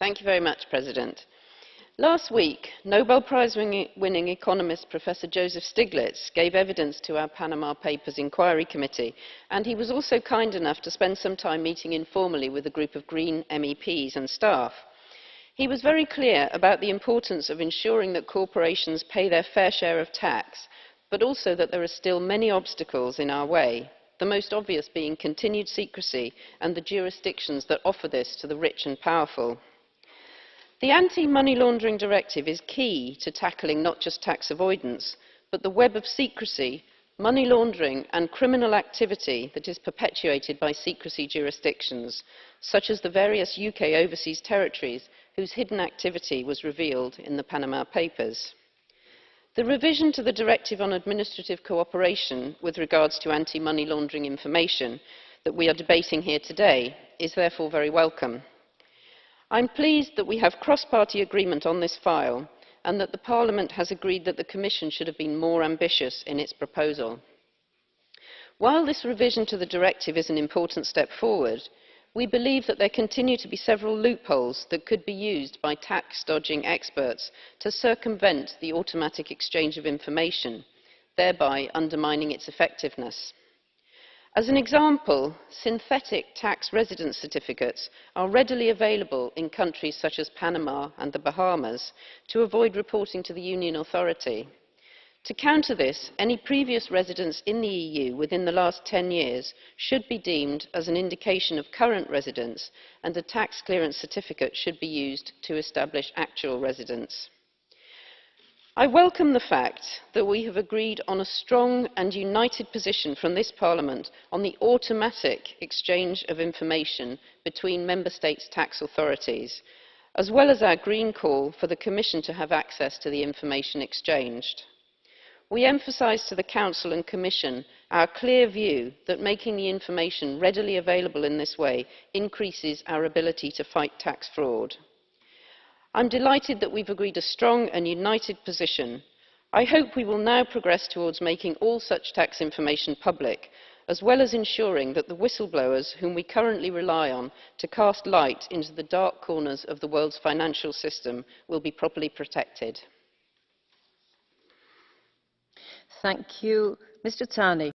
Mr President, last week Nobel Prize winning economist Professor Joseph Stiglitz gave evidence to our Panama Papers Inquiry Committee and he was also kind enough to spend some time meeting informally with a group of Green MEPs and staff. He was very clear about the importance of ensuring that corporations pay their fair share of tax, but also that there are still many obstacles in our way, the most obvious being continued secrecy and the jurisdictions that offer this to the rich and powerful. The Anti-Money Laundering Directive is key to tackling not just tax avoidance, but the web of secrecy, money laundering and criminal activity that is perpetuated by secrecy jurisdictions, such as the various UK overseas territories whose hidden activity was revealed in the Panama Papers. The revision to the Directive on Administrative Cooperation with regards to anti-money laundering information that we are debating here today is therefore very welcome. I'm pleased that we have cross-party agreement on this file and that Parliament has agreed that the Commission should have been more ambitious in its proposal. While this revision to the directive is an important step forward, we believe that there continue to be several loopholes that could be used by tax dodging experts to circumvent the automatic exchange of information, thereby undermining its effectiveness. As an example, synthetic tax residence certificates are readily available in countries such as Panama and the Bahamas to avoid reporting to the Union authority. To counter this, any previous residence in the EU within the last 10 years should be deemed as an indication of current residence and a tax clearance certificate should be used to establish actual residence. I welcome the fact that we have agreed on a strong and united position from this Parliament on the automatic exchange of information between Member States' tax authorities, as well as our green call for the Commission to have access to the information exchanged. We emphasise to the Council and Commission our clear view that making the information readily available in this way increases our ability to fight tax fraud. I'm delighted that we've agreed a strong and united position. I hope we will now progress towards making all such tax information public, as well as ensuring that the whistleblowers whom we currently rely on to cast light into the dark corners of the world's financial system will be properly protected. Thank you. Mr. Tani.